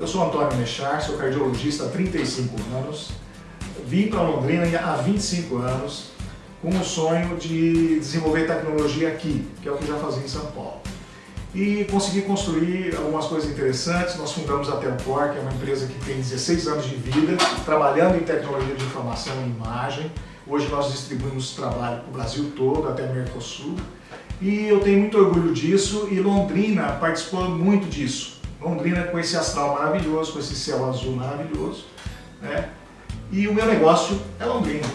Eu sou Antônio Mechar, sou cardiologista há 35 anos. Vim para Londrina há 25 anos com o sonho de desenvolver tecnologia aqui, que é o que já fazia em São Paulo. E consegui construir algumas coisas interessantes. Nós fundamos a Telcor, que é uma empresa que tem 16 anos de vida, trabalhando em tecnologia de informação e imagem. Hoje nós distribuímos trabalho para o Brasil todo, até Mercosul. E eu tenho muito orgulho disso e Londrina participou muito disso. Londrina com esse astral maravilhoso, com esse céu azul maravilhoso. Né? E o meu negócio é Londrina.